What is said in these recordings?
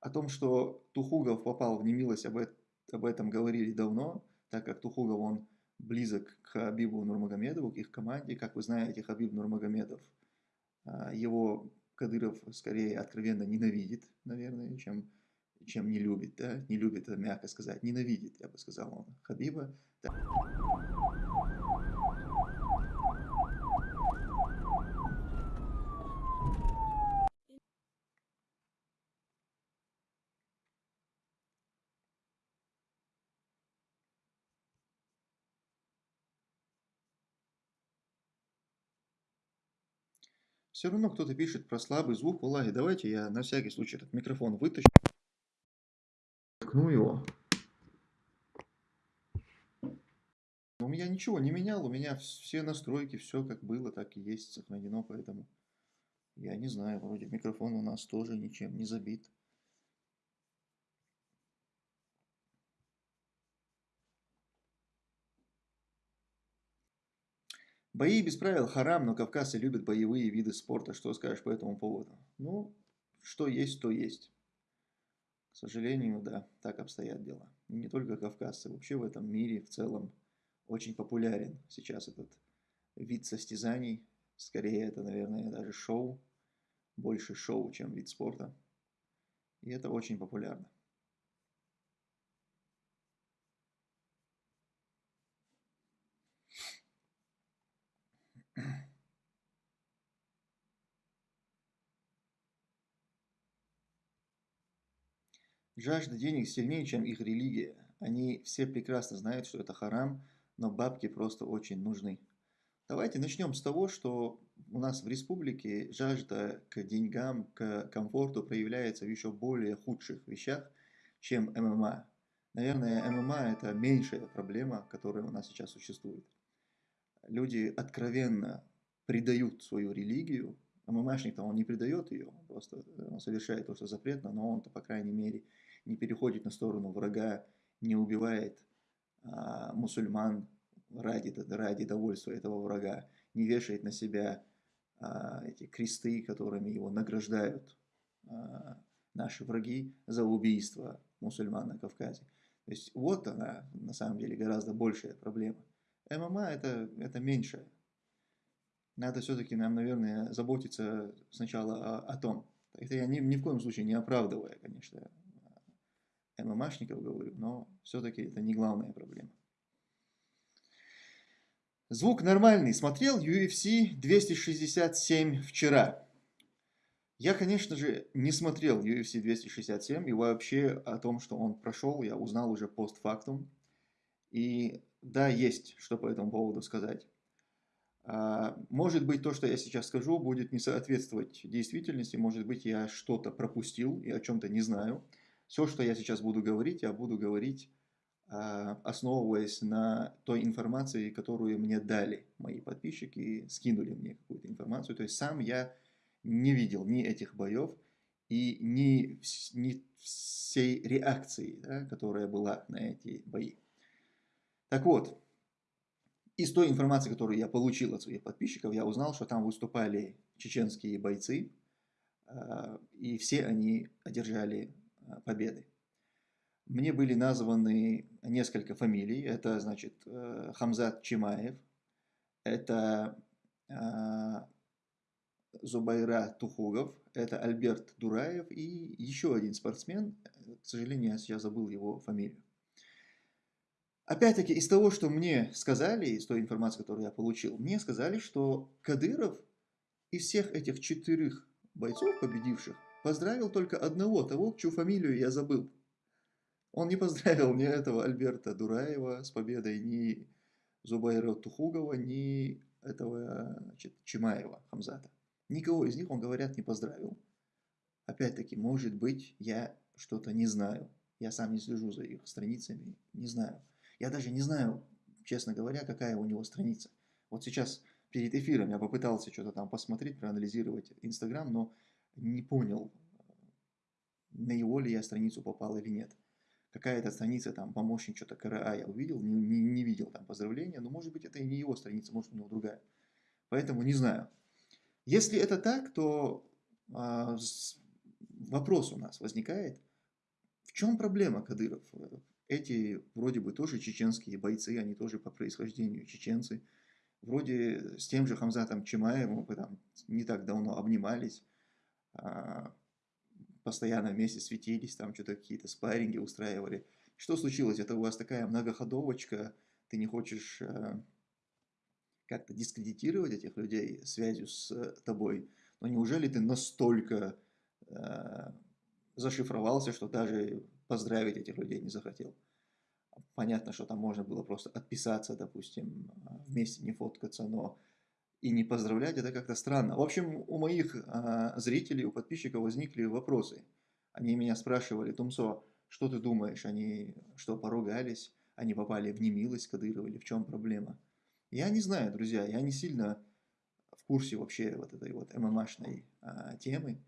О том, что Тухугов попал в немилость, об, об этом говорили давно, так как Тухугов, он близок к Хабибу Нурмагомедову, к их команде. Как вы знаете, Хабиб Нурмагомедов, а, его Кадыров скорее откровенно ненавидит, наверное, чем, чем не любит. Да? Не любит, это мягко сказать, ненавидит, я бы сказал, он Хабиба. Да. Все равно кто-то пишет про слабый звук. Валлахи, давайте я на всякий случай этот микрофон вытащу. Ткну его. У меня ничего не менял, у меня все настройки, все как было, так и есть сохранено, поэтому я не знаю, вроде микрофон у нас тоже ничем не забит. Бои без правил харам, но кавказцы любят боевые виды спорта. Что скажешь по этому поводу? Ну, что есть, то есть. К сожалению, да, так обстоят дела. И не только кавказцы, вообще в этом мире в целом очень популярен сейчас этот вид состязаний. Скорее, это, наверное, даже шоу. Больше шоу, чем вид спорта. И это очень популярно. Жажда денег сильнее, чем их религия. Они все прекрасно знают, что это харам, но бабки просто очень нужны. Давайте начнем с того, что у нас в республике жажда к деньгам, к комфорту проявляется в еще более худших вещах, чем ММА. Наверное, ММА это меньшая проблема, которая у нас сейчас существует. Люди откровенно предают свою религию. ММАшник-то он не предает ее, просто он совершает то, что запретно, но он-то, по крайней мере, не переходит на сторону врага, не убивает а, мусульман ради, ради довольства этого врага, не вешает на себя а, эти кресты, которыми его награждают а, наши враги за убийство мусульман на Кавказе. То есть вот она на самом деле гораздо большая проблема. ММА это, это меньшая. Надо все-таки нам, наверное, заботиться сначала о, о том. Это я ни, ни в коем случае не оправдывая, конечно, ММАшников говорю, но все-таки это не главная проблема. Звук нормальный. Смотрел UFC 267 вчера. Я, конечно же, не смотрел UFC 267 и вообще о том, что он прошел, я узнал уже постфактум. И да, есть что по этому поводу сказать. А, может быть, то, что я сейчас скажу, будет не соответствовать действительности, может быть, я что-то пропустил и о чем-то не знаю. Все, что я сейчас буду говорить, я буду говорить, а, основываясь на той информации, которую мне дали мои подписчики, скинули мне какую-то информацию. То есть сам я не видел ни этих боев и ни, ни всей реакции, да, которая была на эти бои. Так вот, из той информации, которую я получил от своих подписчиков, я узнал, что там выступали чеченские бойцы, а, и все они одержали победы. Мне были названы несколько фамилий. Это, значит, э, Хамзат Чимаев, это э, Зубайра Тухугов, это Альберт Дураев и еще один спортсмен, к сожалению, я забыл его фамилию. Опять-таки, из того, что мне сказали, из той информации, которую я получил, мне сказали, что Кадыров из всех этих четырех бойцов, победивших, Поздравил только одного, того, чью фамилию я забыл. Он не поздравил ни этого Альберта Дураева с победой, ни Зубайра Тухугова, ни этого значит, Чимаева Хамзата. Никого из них, он, говорят, не поздравил. Опять-таки, может быть, я что-то не знаю. Я сам не слежу за их страницами, не знаю. Я даже не знаю, честно говоря, какая у него страница. Вот сейчас перед эфиром я попытался что-то там посмотреть, проанализировать Инстаграм, но не понял, на его ли я страницу попал или нет. Какая-то страница, там, помощник что-то КРА я увидел, не, не, не видел там поздравления, но может быть это и не его страница, может у него другая. Поэтому не знаю. Если это так, то с, вопрос у нас возникает, в чем проблема Кадыров? Эти вроде бы тоже чеченские бойцы, они тоже по происхождению чеченцы. Вроде с тем же Хамзатом Чимаевым мы там не так давно обнимались, постоянно вместе светились, там что-то какие-то спарринги устраивали. Что случилось? Это у вас такая многоходовочка, ты не хочешь э, как-то дискредитировать этих людей связью с тобой, но неужели ты настолько э, зашифровался, что даже поздравить этих людей не захотел? Понятно, что там можно было просто отписаться, допустим, вместе не фоткаться, но и не поздравлять, это как-то странно. В общем, у моих э, зрителей, у подписчиков возникли вопросы. Они меня спрашивали, Тумсо, что ты думаешь, они что, поругались, они попали в немилость Кадырова или в чем проблема? Я не знаю, друзья, я не сильно в курсе вообще вот этой вот ММАшной а, темы,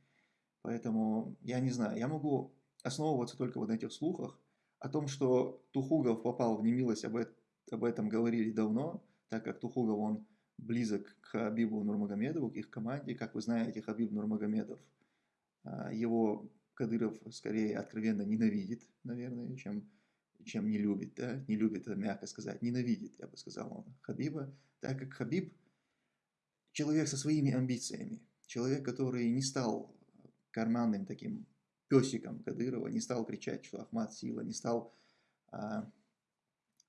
поэтому я не знаю, я могу основываться только вот на этих слухах, о том, что Тухугов попал в немилость, об, об этом говорили давно, так как Тухугов, он близок к Хабибу Нурмагомедову, к их команде. Как вы знаете, Хабиб Нурмагомедов, а, его Кадыров скорее откровенно ненавидит, наверное, чем, чем не любит, да, не любит, мягко сказать, ненавидит, я бы сказал он, Хабиба, так как Хабиб человек со своими амбициями, человек, который не стал карманным таким песиком Кадырова, не стал кричать, что Ахмад сила, не стал а,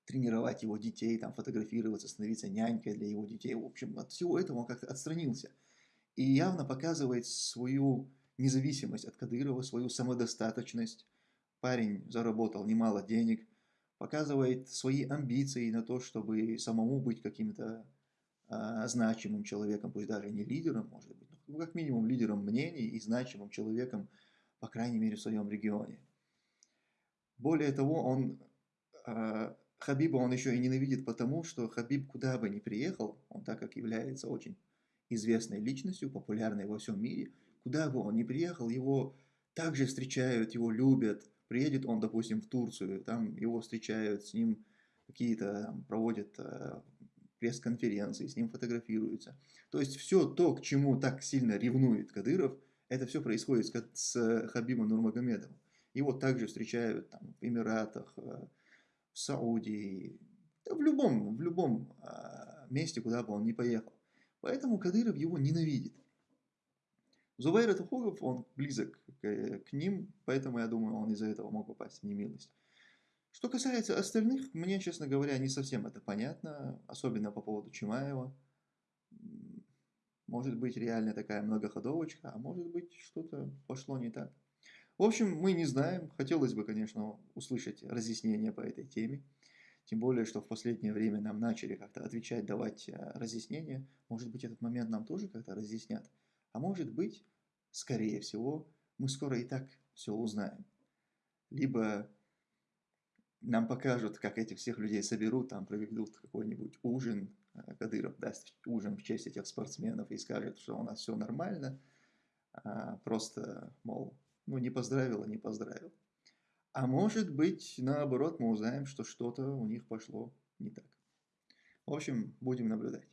тренировать его детей, там, фотографироваться, становиться нянькой для его детей. В общем, от всего этого он как-то отстранился. И явно показывает свою независимость от Кадырова, свою самодостаточность. Парень заработал немало денег, показывает свои амбиции на то, чтобы самому быть каким-то а, значимым человеком, пусть даже не лидером, может быть, но как минимум лидером мнений и значимым человеком, по крайней мере, в своем регионе. Более того, он а, Хабиба он еще и ненавидит потому, что Хабиб куда бы ни приехал, он так как является очень известной личностью, популярной во всем мире, куда бы он ни приехал, его также встречают, его любят. Приедет он, допустим, в Турцию, там его встречают, с ним какие-то проводят э, пресс-конференции, с ним фотографируются. То есть все то, к чему так сильно ревнует Кадыров, это все происходит с Хабибом Нурмагомедовым. Его также встречают там, в Эмиратах, э, в Саудии, в любом, в любом а, месте, куда бы он ни поехал. Поэтому Кадыров его ненавидит. Зубайр Тухугов, он близок к, к ним, поэтому я думаю, он из-за этого мог попасть в немилость. Что касается остальных, мне, честно говоря, не совсем это понятно, особенно по поводу Чимаева. Может быть, реально такая многоходовочка, а может быть, что-то пошло не так. В общем, мы не знаем. Хотелось бы, конечно, услышать разъяснения по этой теме. Тем более, что в последнее время нам начали как-то отвечать, давать э, разъяснения. Может быть, этот момент нам тоже как-то разъяснят. А может быть, скорее всего, мы скоро и так все узнаем. Либо нам покажут, как этих всех людей соберут, там проведут какой-нибудь ужин, э, Кадыров даст ужин в честь этих спортсменов и скажет, что у нас все нормально, а просто, мол, ну, не поздравил, а не поздравил. А может быть, наоборот, мы узнаем, что что-то у них пошло не так. В общем, будем наблюдать.